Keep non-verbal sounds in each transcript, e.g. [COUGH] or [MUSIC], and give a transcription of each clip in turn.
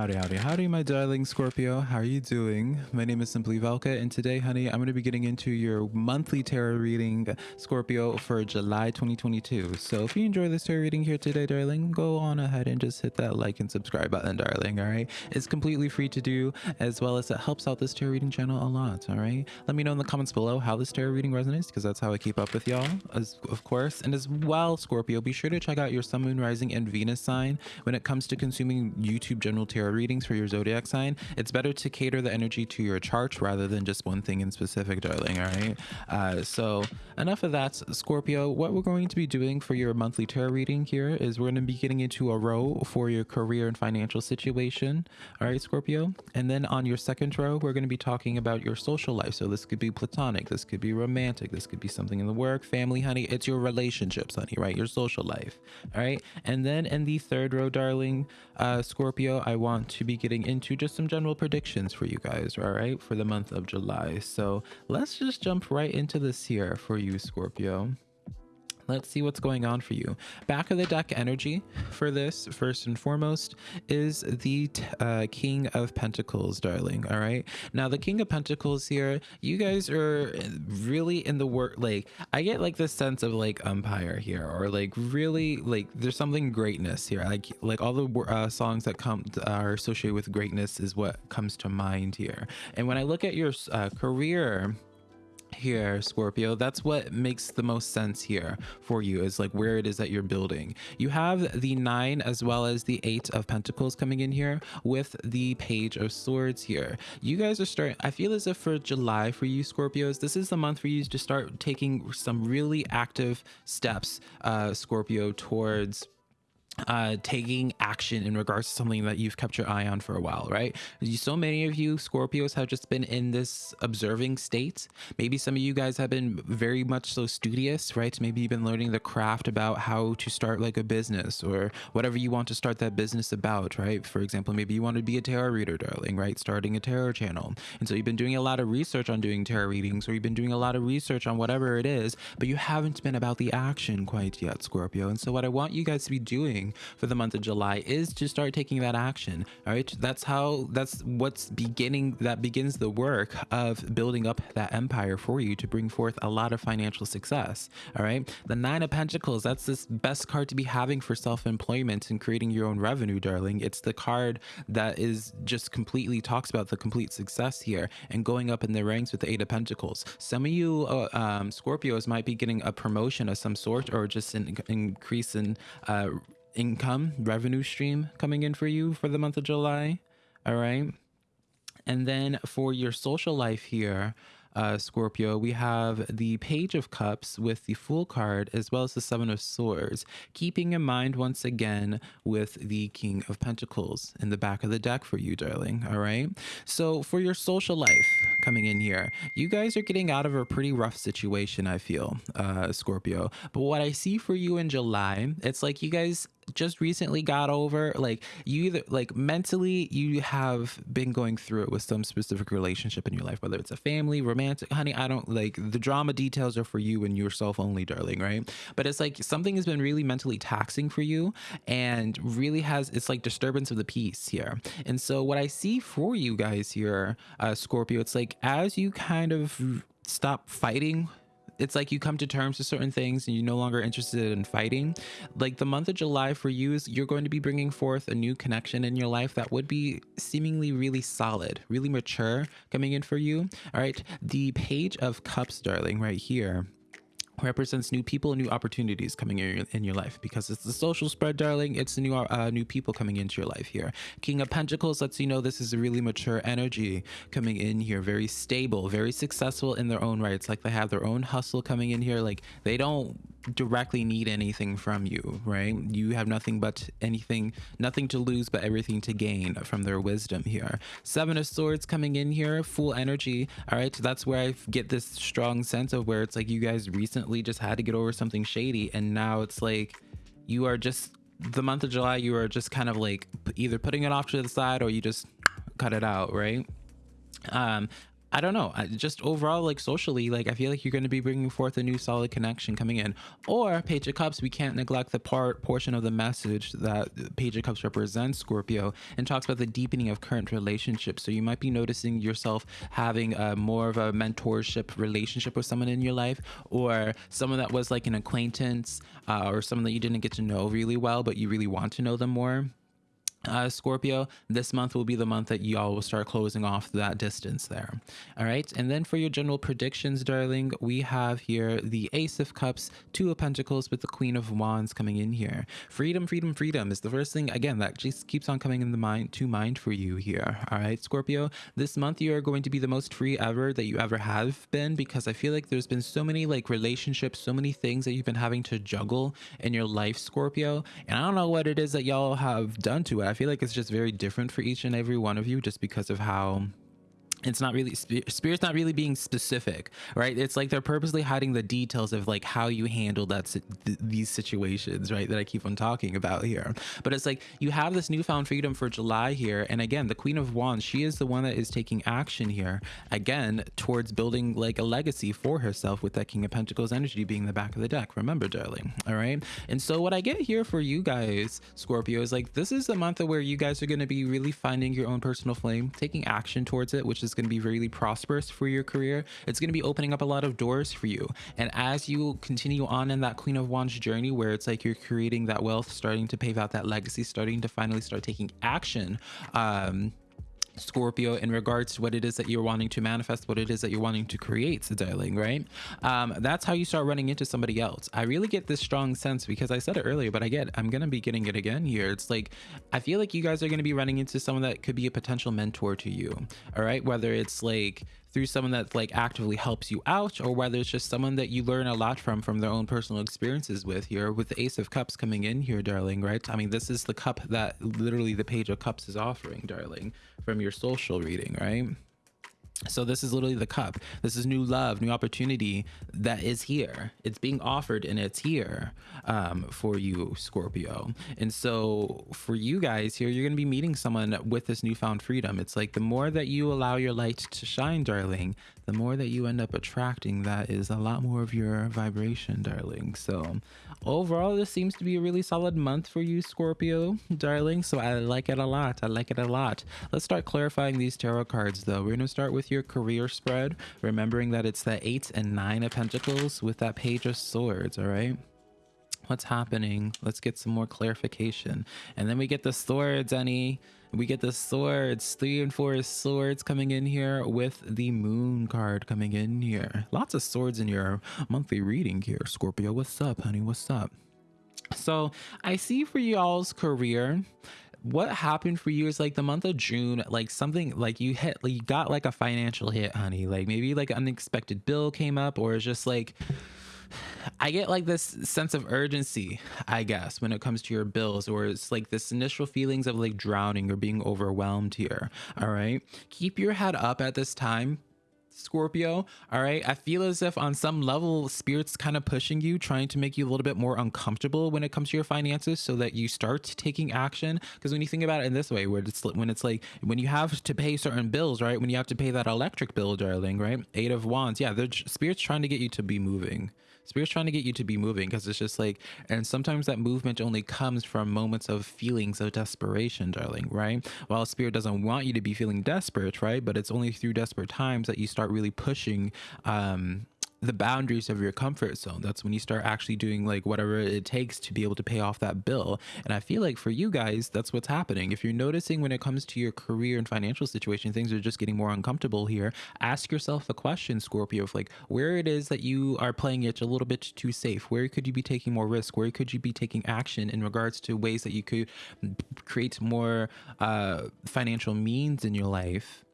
Howdy, howdy, howdy, my darling Scorpio. How are you doing? My name is Simply Velka, and today, honey, I'm going to be getting into your monthly tarot reading, Scorpio, for July 2022. So if you enjoy this tarot reading here today, darling, go on ahead and just hit that like and subscribe button, darling, all right? It's completely free to do, as well as it helps out this tarot reading channel a lot, all right? Let me know in the comments below how this tarot reading resonates, because that's how I keep up with y'all, as of course. And as well, Scorpio, be sure to check out your Sun, Moon, Rising, and Venus sign when it comes to consuming YouTube general tarot tarot readings for your zodiac sign, it's better to cater the energy to your chart rather than just one thing in specific, darling. All right. Uh, so enough of that, Scorpio. What we're going to be doing for your monthly tarot reading here is we're going to be getting into a row for your career and financial situation. All right, Scorpio. And then on your second row, we're going to be talking about your social life. So this could be platonic, this could be romantic, this could be something in the work, family, honey. It's your relationships, honey, right? Your social life. All right. And then in the third row, darling, uh, Scorpio, I want to be getting into just some general predictions for you guys, all right, for the month of July. So let's just jump right into this here for you, Scorpio. Let's see what's going on for you. Back of the deck energy for this, first and foremost, is the uh, King of Pentacles, darling. All right. Now, the King of Pentacles here, you guys are really in the work. Like, I get like this sense of like umpire here, or like really like there's something greatness here. Like, like all the uh, songs that come are associated with greatness is what comes to mind here. And when I look at your uh, career, here scorpio that's what makes the most sense here for you is like where it is that you're building. You have the nine as well as the eight of pentacles coming in here with the page of swords here. You guys are starting i feel as if for july for you scorpios this is the month for you to start taking some really active steps uh scorpio towards uh, taking action in regards to something that you've kept your eye on for a while, right? So many of you Scorpios have just been in this observing state. Maybe some of you guys have been very much so studious, right? Maybe you've been learning the craft about how to start like a business or whatever you want to start that business about, right? For example, maybe you want to be a tarot reader, darling, right? Starting a tarot channel. And so you've been doing a lot of research on doing tarot readings or you've been doing a lot of research on whatever it is, but you haven't been about the action quite yet, Scorpio. And so what I want you guys to be doing for the month of July is to start taking that action. All right. That's how, that's what's beginning, that begins the work of building up that empire for you to bring forth a lot of financial success. All right. The Nine of Pentacles, that's this best card to be having for self employment and creating your own revenue, darling. It's the card that is just completely talks about the complete success here and going up in the ranks with the Eight of Pentacles. Some of you uh, um, Scorpios might be getting a promotion of some sort or just an increase in uh, income revenue stream coming in for you for the month of July. All right. And then for your social life here, uh, Scorpio, we have the Page of Cups with the Fool card as well as the Seven of Swords, keeping in mind once again with the King of Pentacles in the back of the deck for you, darling. All right. So for your social life coming in here, you guys are getting out of a pretty rough situation, I feel, uh, Scorpio. But what I see for you in July, it's like you guys just recently got over like you either like mentally you have been going through it with some specific relationship in your life whether it's a family romantic honey i don't like the drama details are for you and yourself only darling right? But it's like something has been really mentally taxing for you and really has it's like disturbance of the peace here. And so what i see for you guys here uh scorpio it's like as you kind of stop fighting it's like you come to terms with certain things and you're no longer interested in fighting. Like the month of July for you is you're going to be bringing forth a new connection in your life that would be seemingly really solid, really mature coming in for you. All right. The page of cups, darling, right here represents new people and new opportunities coming in your, in your life. Because it's the social spread darling it's new uh, new people coming into your life here. King of pentacles lets you know this is a really mature energy coming in here. Very stable very successful in their own rights. Like they have their own hustle coming in here. Like they don't directly need anything from you right? You have nothing but anything nothing to lose but everything to gain from their wisdom here. Seven of swords coming in here full energy all right? So that's where i get this strong sense of where it's like you guys recently just had to get over something shady and now it's like you are just the month of july you are just kind of like either putting it off to the side or you just cut it out right? Um I don't know. I, just overall, like socially, like I feel like you're going to be bringing forth a new solid connection coming in. Or Page of Cups, we can't neglect the part portion of the message that Page of Cups represents Scorpio and talks about the deepening of current relationships. So you might be noticing yourself having a more of a mentorship relationship with someone in your life, or someone that was like an acquaintance, uh, or someone that you didn't get to know really well, but you really want to know them more uh, Scorpio, this month will be the month that y'all will start closing off that distance there. All right. And then for your general predictions, darling, we have here the Ace of Cups, Two of Pentacles with the Queen of Wands coming in here. Freedom, freedom, freedom is the first thing, again, that just keeps on coming in the mind to mind for you here. All right, Scorpio, this month you are going to be the most free ever that you ever have been because I feel like there's been so many like relationships, so many things that you've been having to juggle in your life, Scorpio. And I don't know what it is that y'all have done to it. I feel like it's just very different for each and every one of you just because of how it's not really spirit's not really being specific right? It's like they're purposely hiding the details of like how you handle that th these situations right that i keep on talking about here. But it's like you have this newfound freedom for july here and again the queen of wands she is the one that is taking action here again towards building like a legacy for herself with that king of pentacles energy being the back of the deck. Remember darling all right? And so what i get here for you guys scorpio is like this is the month where you guys are going to be really finding your own personal flame taking action towards it which is is going to be really prosperous for your career. It's going to be opening up a lot of doors for you. And as you continue on in that Queen of Wands journey, where it's like you're creating that wealth, starting to pave out that legacy, starting to finally start taking action, um, Scorpio in regards to what it is that you're wanting to manifest, what it is that you're wanting to create, darling, right? Um, that's how you start running into somebody else. I really get this strong sense because I said it earlier, but I get, I'm going to be getting it again here. It's like, I feel like you guys are going to be running into someone that could be a potential mentor to you. All right. Whether it's like, through someone that like actively helps you out or whether it's just someone that you learn a lot from from their own personal experiences with here with the ace of cups coming in here darling right? I mean this is the cup that literally the page of cups is offering darling from your social reading right so this is literally the cup. This is new love, new opportunity that is here. It's being offered and it's here um, for you, Scorpio. And so for you guys here, you're going to be meeting someone with this newfound freedom. It's like the more that you allow your light to shine, darling, the more that you end up attracting that is a lot more of your vibration, darling. So overall, this seems to be a really solid month for you, Scorpio, darling. So I like it a lot. I like it a lot. Let's start clarifying these tarot cards, though. We're going to start your career spread, remembering that it's the eight and nine of pentacles with that page of swords, all right? What's happening? Let's get some more clarification. And then we get the swords, Annie. We get the swords, three and four swords coming in here with the moon card coming in here. Lots of swords in your monthly reading here, Scorpio. What's up, honey? What's up? So I see for y'all's career, what happened for you is like the month of June, like something like you hit, like you got like a financial hit, honey. Like maybe like an unexpected bill came up, or it's just like I get like this sense of urgency, I guess, when it comes to your bills, or it's like this initial feelings of like drowning or being overwhelmed here. All right. Keep your head up at this time Scorpio. All right. I feel as if on some level, spirit's kind of pushing you, trying to make you a little bit more uncomfortable when it comes to your finances so that you start taking action. Because when you think about it in this way, where it's when it's like when you have to pay certain bills, right? When you have to pay that electric bill, darling, right? Eight of Wands. Yeah, the spirit's trying to get you to be moving. Spirit's trying to get you to be moving because it's just like, and sometimes that movement only comes from moments of feelings of desperation, darling, right? While Spirit doesn't want you to be feeling desperate, right? But it's only through desperate times that you start really pushing um, the boundaries of your comfort zone. That's when you start actually doing like whatever it takes to be able to pay off that bill. And I feel like for you guys, that's what's happening. If you're noticing when it comes to your career and financial situation, things are just getting more uncomfortable here, ask yourself the question, Scorpio, of like where it is that you are playing it a little bit too safe. Where could you be taking more risk? Where could you be taking action in regards to ways that you could create more uh, financial means in your life?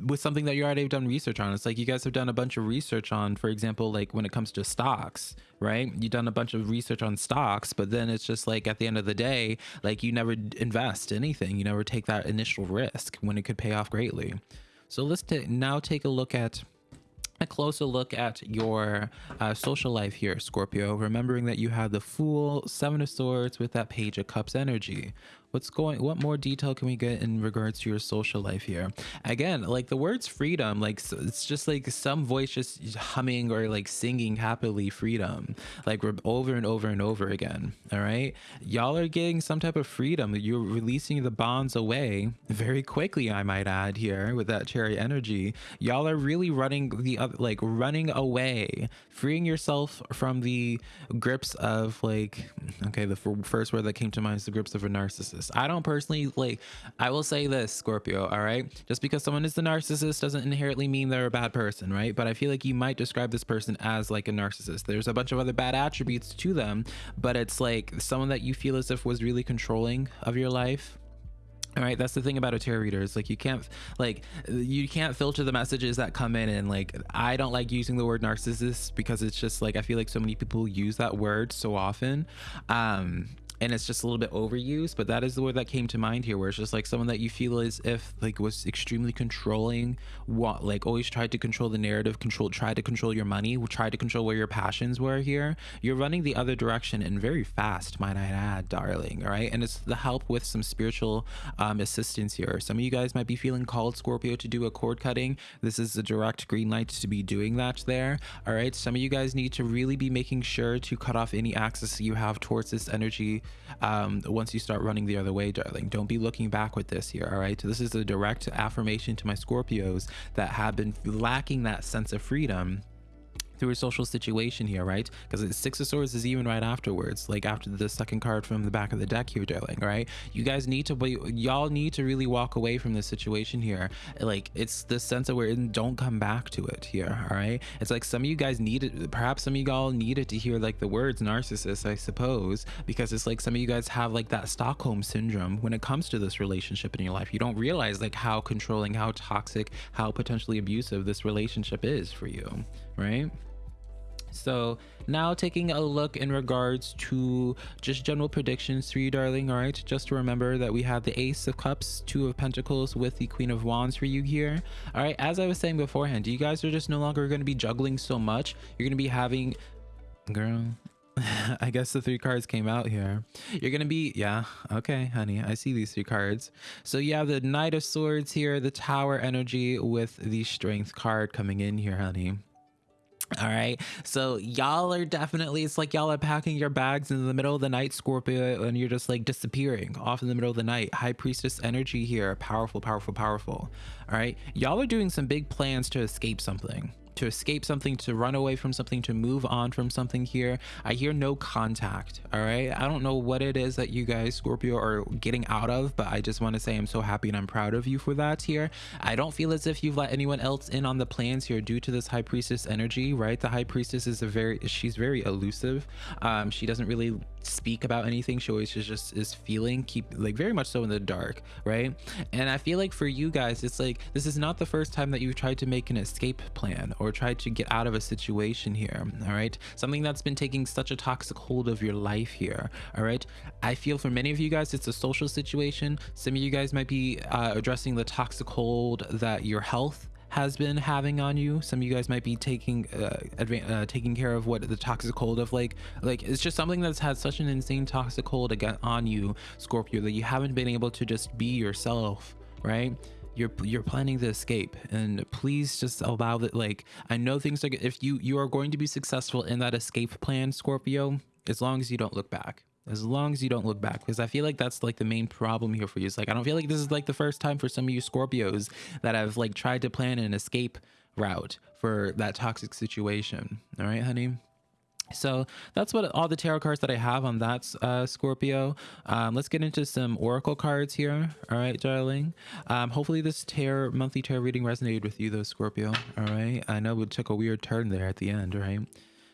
With something that you already have done research on. It's like you guys have done a bunch of research on, for example, like when it comes to stocks, right? You've done a bunch of research on stocks, but then it's just like at the end of the day, like you never invest anything. You never take that initial risk when it could pay off greatly. So let's now take a look at a closer look at your uh, social life here, Scorpio, remembering that you have the Fool, Seven of Swords with that Page of Cups energy. What's going what more detail can we get in regards to your social life here? Again like the words freedom like it's just like some voice just humming or like singing happily freedom like we're over and over and over again all right? Y'all are getting some type of freedom. You're releasing the bonds away very quickly i might add here with that cherry energy. Y'all are really running the other like running away freeing yourself from the grips of like okay the first word that came to mind is the grips of a narcissist I don't personally like, I will say this, Scorpio, all right? Just because someone is the narcissist doesn't inherently mean they're a bad person, right? But I feel like you might describe this person as like a narcissist. There's a bunch of other bad attributes to them, but it's like someone that you feel as if was really controlling of your life all right that's the thing about a tarot reader is like you can't like you can't filter the messages that come in and like i don't like using the word narcissist because it's just like i feel like so many people use that word so often um and it's just a little bit overused but that is the word that came to mind here where it's just like someone that you feel as if like was extremely controlling what like always tried to control the narrative control tried to control your money tried to control where your passions were here. You're running the other direction and very fast might i add darling all right? And it's the help with some spiritual um, assistance here. Some of you guys might be feeling called scorpio to do a cord cutting. This is a direct green light to be doing that there all right? Some of you guys need to really be making sure to cut off any access you have towards this energy um, once you start running the other way, darling. Don't be looking back with this here, all right? So this is a direct affirmation to my Scorpios that have been lacking that sense of freedom through a social situation here, right? Because Six of Swords is even right afterwards, like after the second card from the back of the deck here, darling, right? You guys need to, y'all need to really walk away from this situation here. Like, it's the sense of in, don't come back to it here, all right? It's like some of you guys needed, perhaps some of y'all needed to hear like the words narcissist, I suppose, because it's like some of you guys have like that Stockholm syndrome when it comes to this relationship in your life. You don't realize like how controlling, how toxic, how potentially abusive this relationship is for you, right? So now taking a look in regards to just general predictions for you, darling. All right, just remember that we have the Ace of Cups, Two of Pentacles with the Queen of Wands for you here. All right, as I was saying beforehand, you guys are just no longer going to be juggling so much. You're going to be having, girl, [LAUGHS] I guess the three cards came out here. You're going to be, yeah, okay, honey. I see these three cards. So you have the Knight of Swords here, the Tower energy with the Strength card coming in here, honey. All right. So y'all are definitely, it's like y'all are packing your bags in the middle of the night, Scorpio, and you're just like disappearing off in the middle of the night. High Priestess energy here. Powerful, powerful, powerful. All right. Y'all are doing some big plans to escape something to escape something, to run away from something, to move on from something here. I hear no contact. All right. I don't know what it is that you guys, Scorpio, are getting out of, but I just want to say I'm so happy and I'm proud of you for that here. I don't feel as if you've let anyone else in on the plans here due to this high priestess energy, right? The high priestess is a very, she's very elusive. Um, she doesn't really speak about anything. She always just is feeling, keep like very much so in the dark, right? And I feel like for you guys, it's like, this is not the first time that you've tried to make an escape plan or tried to get out of a situation here all right something that's been taking such a toxic hold of your life here all right i feel for many of you guys it's a social situation some of you guys might be uh, addressing the toxic hold that your health has been having on you. Some of you guys might be taking uh, uh, taking care of what the toxic hold of like like it's just something that's had such an insane toxic hold again on you scorpio that you haven't been able to just be yourself right? You're you're planning to escape and please just allow that like i know things are if you you are going to be successful in that escape plan scorpio as long as you don't look back as long as you don't look back because i feel like that's like the main problem here for you it's like i don't feel like this is like the first time for some of you scorpios that have like tried to plan an escape route for that toxic situation all right honey so that's what all the tarot cards that I have on that uh, Scorpio. Um, let's get into some Oracle cards here. All right, darling. Um, hopefully this tarot monthly tarot reading resonated with you though, Scorpio. All right. I know it took a weird turn there at the end, right?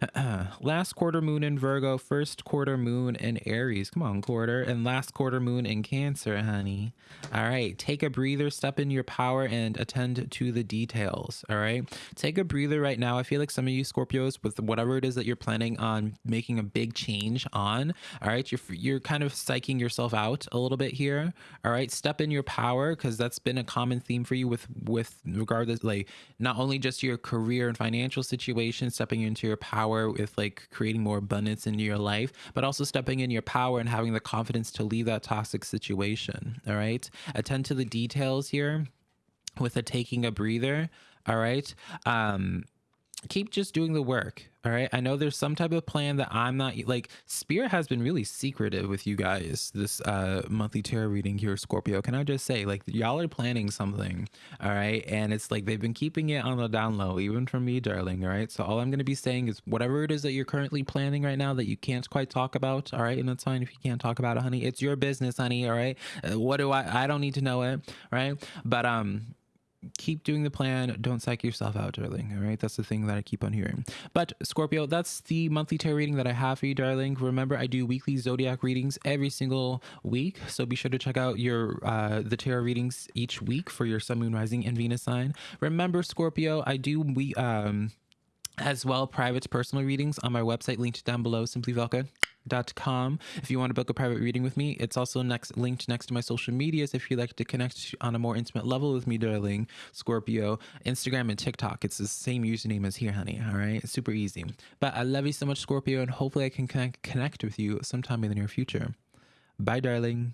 [CLEARS THROAT] last quarter moon in Virgo, first quarter moon in Aries. Come on, quarter. And last quarter moon in Cancer, honey. All right. Take a breather, step in your power, and attend to the details. All right. Take a breather right now. I feel like some of you Scorpios, with whatever it is that you're planning on making a big change on, all right, you're, you're kind of psyching yourself out a little bit here. All right. Step in your power because that's been a common theme for you with, with regardless, like not only just your career and financial situation, stepping into your power power with like creating more abundance in your life, but also stepping in your power and having the confidence to leave that toxic situation. All right. Attend to the details here with a taking a breather. All right. Um, keep just doing the work. All right. I know there's some type of plan that I'm not like Spirit has been really secretive with you guys this uh monthly tarot reading here, Scorpio. Can I just say, like, y'all are planning something, all right? And it's like they've been keeping it on the down low, even from me, darling. All right. So all I'm gonna be saying is whatever it is that you're currently planning right now that you can't quite talk about, all right, and that's fine if you can't talk about it, honey. It's your business, honey. All right. Uh, what do I I don't need to know it, right? But um keep doing the plan. Don't psych yourself out, darling. All right. That's the thing that I keep on hearing. But Scorpio, that's the monthly tarot reading that I have for you, darling. Remember, I do weekly zodiac readings every single week. So be sure to check out your uh the tarot readings each week for your sun, moon, rising, and Venus sign. Remember, Scorpio, I do we um as well private personal readings on my website linked down below simplyvelka.com if you want to book a private reading with me. It's also next linked next to my social medias if you'd like to connect on a more intimate level with me darling scorpio. Instagram and tiktok. It's the same username as here honey. All right? It's super easy. But i love you so much scorpio and hopefully i can connect with you sometime in the near future. Bye darling